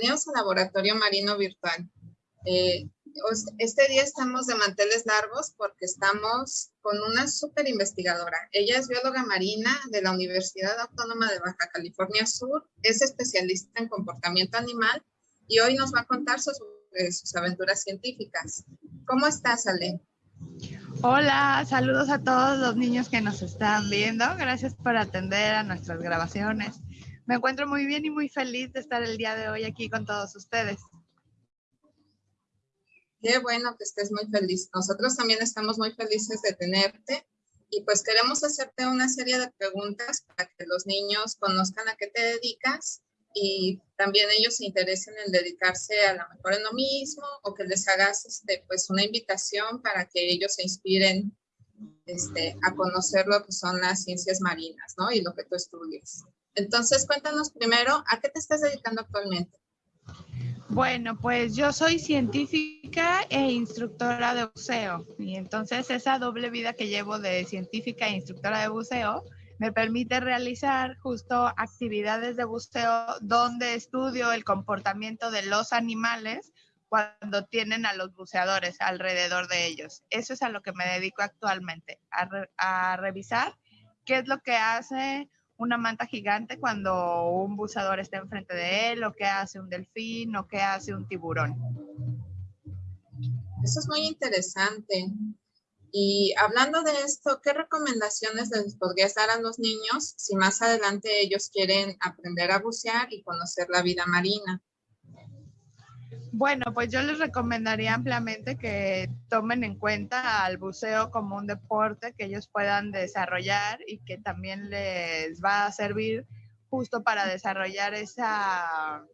Bienvenidos al Laboratorio Marino Virtual. Eh, este día estamos de manteles largos porque estamos con una súper investigadora. Ella es bióloga marina de la Universidad Autónoma de Baja California Sur, es especialista en comportamiento animal y hoy nos va a contar sus, sus aventuras científicas. ¿Cómo estás, Ale? Hola, saludos a todos los niños que nos están viendo. Gracias por atender a nuestras grabaciones. Me encuentro muy bien y muy feliz de estar el día de hoy aquí con todos ustedes. Qué bueno que estés muy feliz. Nosotros también estamos muy felices de tenerte y pues queremos hacerte una serie de preguntas para que los niños conozcan a qué te dedicas y también ellos se interesen en dedicarse a lo mejor en lo mismo o que les hagas este, pues una invitación para que ellos se inspiren este, a conocer lo que son las ciencias marinas, ¿no? Y lo que tú estudias. Entonces, cuéntanos primero, ¿a qué te estás dedicando actualmente? Bueno, pues yo soy científica e instructora de buceo y entonces esa doble vida que llevo de científica e instructora de buceo me permite realizar justo actividades de buceo donde estudio el comportamiento de los animales cuando tienen a los buceadores alrededor de ellos. Eso es a lo que me dedico actualmente, a, a revisar qué es lo que hace una manta gigante cuando un buceador está enfrente de él, o qué hace un delfín, o qué hace un tiburón. Eso es muy interesante. Y hablando de esto, ¿qué recomendaciones les podrías dar a los niños si más adelante ellos quieren aprender a bucear y conocer la vida marina? Bueno, pues yo les recomendaría ampliamente que tomen en cuenta al buceo como un deporte que ellos puedan desarrollar y que también les va a servir justo para desarrollar esa,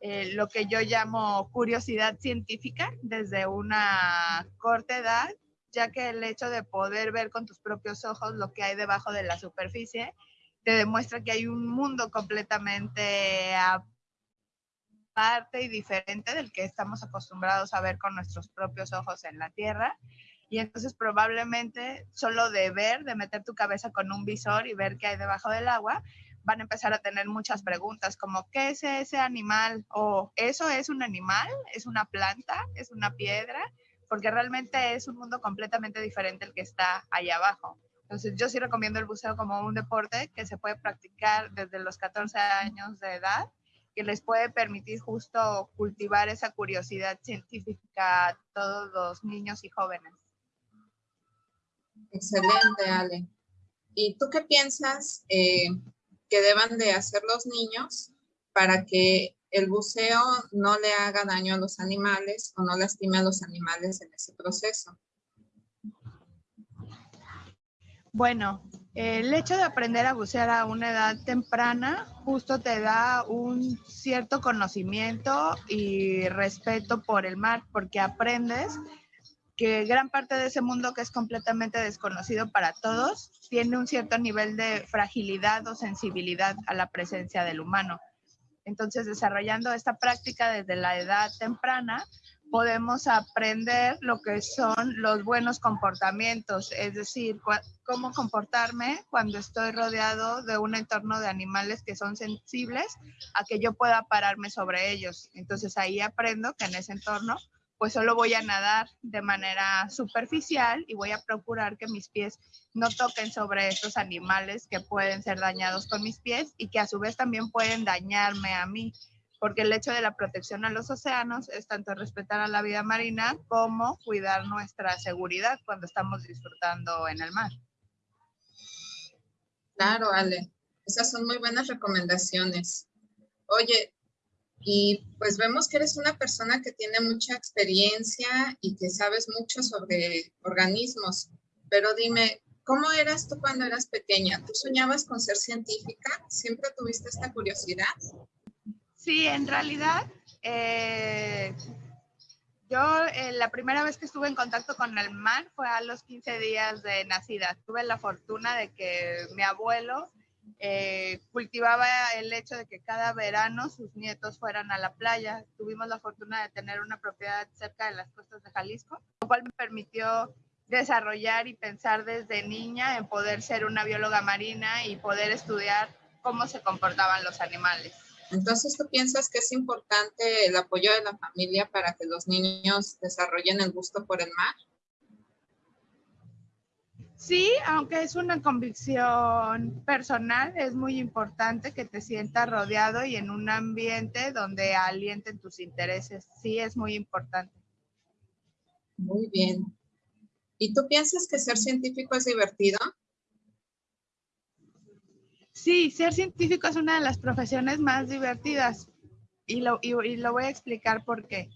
eh, lo que yo llamo curiosidad científica desde una corta edad, ya que el hecho de poder ver con tus propios ojos lo que hay debajo de la superficie te demuestra que hay un mundo completamente parte y diferente del que estamos acostumbrados a ver con nuestros propios ojos en la Tierra. Y entonces probablemente solo de ver, de meter tu cabeza con un visor y ver qué hay debajo del agua, van a empezar a tener muchas preguntas como ¿qué es ese animal? o ¿eso es un animal? ¿Es una planta? ¿Es una piedra? Porque realmente es un mundo completamente diferente el que está allá abajo. Entonces yo sí recomiendo el buceo como un deporte que se puede practicar desde los 14 años de edad que les puede permitir justo cultivar esa curiosidad científica a todos los niños y jóvenes. Excelente, Ale. ¿Y tú qué piensas eh, que deban de hacer los niños para que el buceo no le haga daño a los animales o no lastime a los animales en ese proceso? Bueno, el hecho de aprender a bucear a una edad temprana justo te da un cierto conocimiento y respeto por el mar, porque aprendes que gran parte de ese mundo que es completamente desconocido para todos tiene un cierto nivel de fragilidad o sensibilidad a la presencia del humano. Entonces, desarrollando esta práctica desde la edad temprana, podemos aprender lo que son los buenos comportamientos, es decir, cómo comportarme cuando estoy rodeado de un entorno de animales que son sensibles a que yo pueda pararme sobre ellos. Entonces ahí aprendo que en ese entorno pues solo voy a nadar de manera superficial y voy a procurar que mis pies no toquen sobre estos animales que pueden ser dañados con mis pies y que a su vez también pueden dañarme a mí porque el hecho de la protección a los océanos es tanto respetar a la vida marina como cuidar nuestra seguridad cuando estamos disfrutando en el mar. Claro, Ale, esas son muy buenas recomendaciones. Oye, y pues vemos que eres una persona que tiene mucha experiencia y que sabes mucho sobre organismos, pero dime, ¿cómo eras tú cuando eras pequeña? ¿Tú soñabas con ser científica? ¿Siempre tuviste esta curiosidad? Sí, en realidad, eh, yo eh, la primera vez que estuve en contacto con el mar fue a los 15 días de nacida. Tuve la fortuna de que mi abuelo eh, cultivaba el hecho de que cada verano sus nietos fueran a la playa. Tuvimos la fortuna de tener una propiedad cerca de las costas de Jalisco, lo cual me permitió desarrollar y pensar desde niña en poder ser una bióloga marina y poder estudiar cómo se comportaban los animales. Entonces, ¿tú piensas que es importante el apoyo de la familia para que los niños desarrollen el gusto por el mar? Sí, aunque es una convicción personal, es muy importante que te sientas rodeado y en un ambiente donde alienten tus intereses. Sí, es muy importante. Muy bien. ¿Y tú piensas que ser científico es divertido? Sí, ser científico es una de las profesiones más divertidas y lo, lo voy a explicar por qué.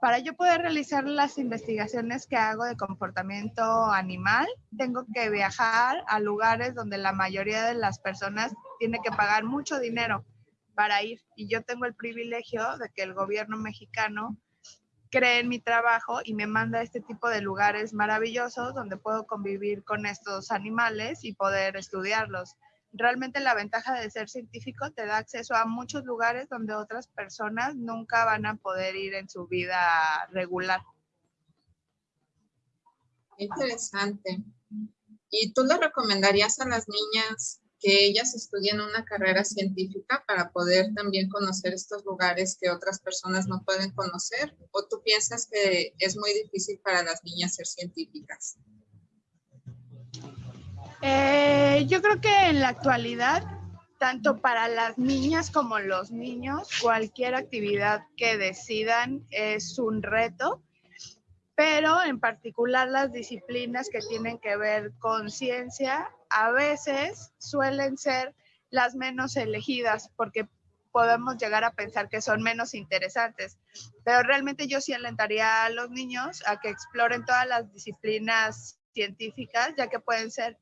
Para yo poder realizar las investigaciones que hago de comportamiento animal, tengo que viajar a lugares donde la mayoría de las personas tiene que pagar mucho dinero para ir. Y yo tengo el privilegio de que el gobierno mexicano cree en mi trabajo y me manda a este tipo de lugares maravillosos donde puedo convivir con estos animales y poder estudiarlos realmente la ventaja de ser científico te da acceso a muchos lugares donde otras personas nunca van a poder ir en su vida regular. Interesante. ¿Y tú le recomendarías a las niñas que ellas estudien una carrera científica para poder también conocer estos lugares que otras personas no pueden conocer? ¿O tú piensas que es muy difícil para las niñas ser científicas? Eh, yo creo que en la actualidad, tanto para las niñas como los niños, cualquier actividad que decidan es un reto, pero en particular las disciplinas que tienen que ver con ciencia a veces suelen ser las menos elegidas porque podemos llegar a pensar que son menos interesantes. Pero realmente yo sí alentaría a los niños a que exploren todas las disciplinas científicas, ya que pueden ser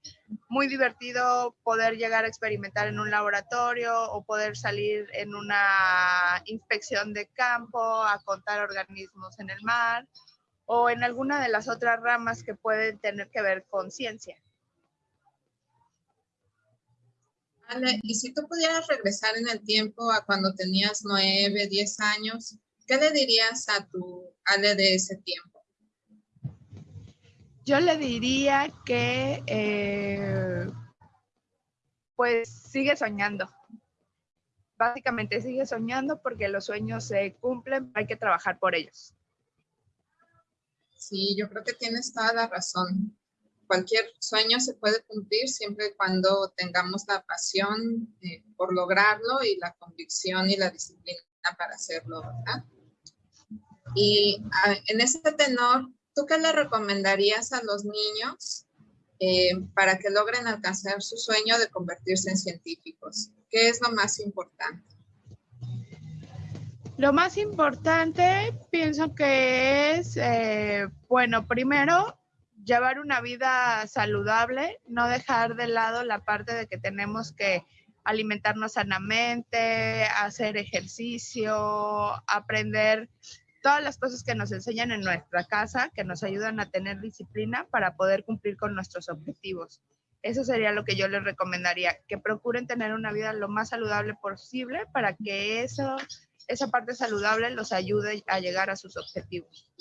muy divertido poder llegar a experimentar en un laboratorio o poder salir en una inspección de campo a contar organismos en el mar o en alguna de las otras ramas que pueden tener que ver con ciencia. Ale, y si tú pudieras regresar en el tiempo a cuando tenías nueve, diez años, ¿qué le dirías a tu Ale de ese tiempo? Yo le diría que eh, pues sigue soñando. Básicamente sigue soñando porque los sueños se cumplen, hay que trabajar por ellos. Sí, yo creo que tienes toda la razón. Cualquier sueño se puede cumplir siempre y cuando tengamos la pasión eh, por lograrlo y la convicción y la disciplina para hacerlo, ¿verdad? Y ah, en ese tenor, ¿tú qué le recomendarías a los niños eh, para que logren alcanzar su sueño de convertirse en científicos? ¿Qué es lo más importante? Lo más importante pienso que es, eh, bueno, primero llevar una vida saludable, no dejar de lado la parte de que tenemos que alimentarnos sanamente, hacer ejercicio, aprender todas las cosas que nos enseñan en nuestra casa, que nos ayudan a tener disciplina para poder cumplir con nuestros objetivos. Eso sería lo que yo les recomendaría, que procuren tener una vida lo más saludable posible para que eso, esa parte saludable los ayude a llegar a sus objetivos.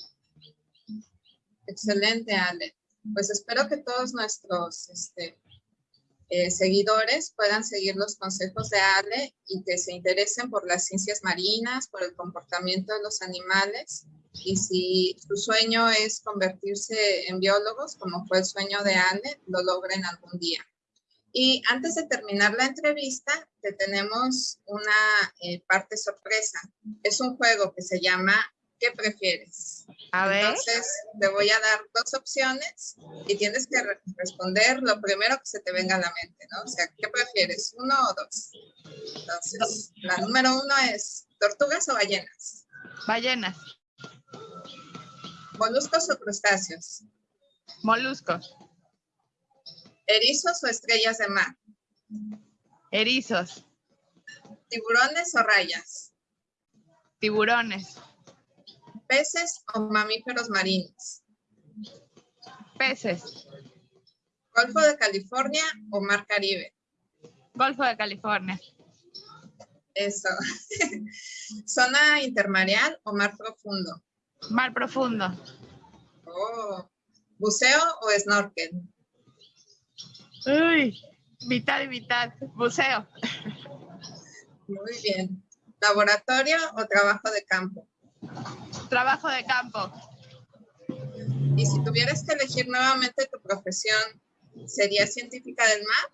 Excelente, Ale. Pues espero que todos nuestros este, eh, seguidores puedan seguir los consejos de Ale y que se interesen por las ciencias marinas, por el comportamiento de los animales. Y si su sueño es convertirse en biólogos, como fue el sueño de Ale, lo logren algún día. Y antes de terminar la entrevista, te tenemos una eh, parte sorpresa. Es un juego que se llama ¿qué prefieres? A ver. Entonces, te voy a dar dos opciones y tienes que responder lo primero que se te venga a la mente, ¿no? O sea, ¿qué prefieres? ¿Uno o dos? Entonces, la número uno es, ¿tortugas o ballenas? Ballenas. ¿Moluscos o crustáceos? Moluscos. ¿Erizos o estrellas de mar? Erizos. ¿Tiburones o rayas? Tiburones. ¿Peces o mamíferos marinos? Peces. ¿Golfo de California o Mar Caribe? Golfo de California. Eso. ¿Zona intermareal o mar profundo? Mar profundo. Oh. ¿Buceo o snorkel? Uy, mitad y mitad. Buceo. Muy bien. ¿Laboratorio o trabajo de campo? Trabajo de campo. Y si tuvieras que elegir nuevamente tu profesión, ¿sería científica del mar?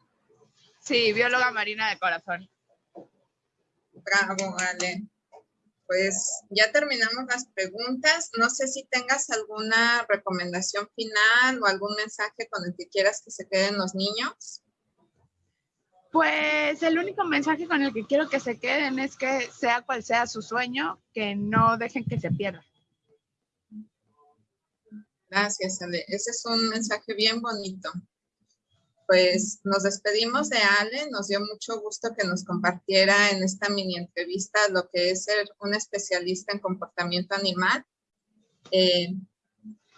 Sí, bióloga marina de corazón. Bravo, vale. Pues ya terminamos las preguntas. No sé si tengas alguna recomendación final o algún mensaje con el que quieras que se queden los niños. Pues el único mensaje con el que quiero que se queden es que sea cual sea su sueño, que no dejen que se pierda. Gracias, Ale. Ese es un mensaje bien bonito. Pues nos despedimos de Ale. Nos dio mucho gusto que nos compartiera en esta mini entrevista lo que es ser un especialista en comportamiento animal. Eh,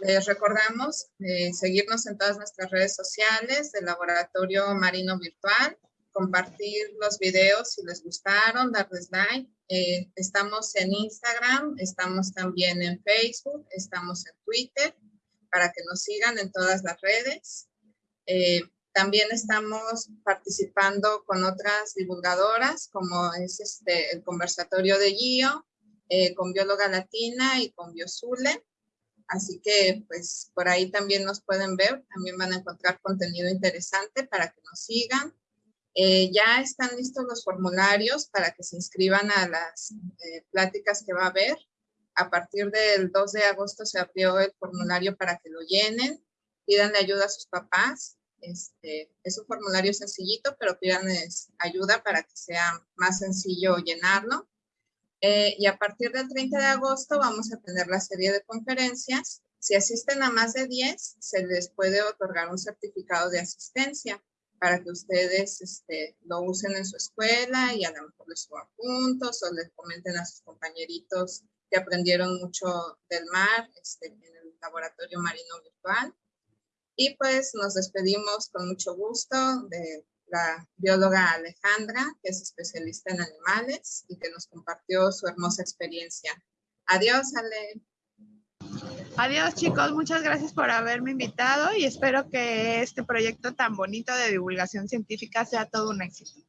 les recordamos eh, seguirnos en todas nuestras redes sociales del Laboratorio Marino Virtual, compartir los videos si les gustaron, darles like. Eh, estamos en Instagram, estamos también en Facebook, estamos en Twitter para que nos sigan en todas las redes. Eh, también estamos participando con otras divulgadoras, como es este, el conversatorio de Gio, eh, con Bióloga Latina y con Biosule. Así que, pues, por ahí también nos pueden ver. También van a encontrar contenido interesante para que nos sigan. Eh, ya están listos los formularios para que se inscriban a las pláticas que va a haber. A partir del 2 de agosto se abrió el formulario para que lo llenen, pidan ayuda a sus papás. Este, es un formulario sencillito, pero pidan ayuda para que sea más sencillo llenarlo. Eh, y a partir del 30 de agosto vamos a tener la serie de conferencias. Si asisten a más de 10, se les puede otorgar un certificado de asistencia para que ustedes este, lo usen en su escuela y a lo mejor les suban puntos o les comenten a sus compañeritos que aprendieron mucho del mar este, en el laboratorio marino virtual. Y pues nos despedimos con mucho gusto de la bióloga Alejandra, que es especialista en animales y que nos compartió su hermosa experiencia. Adiós, Ale. Adiós chicos, muchas gracias por haberme invitado y espero que este proyecto tan bonito de divulgación científica sea todo un éxito.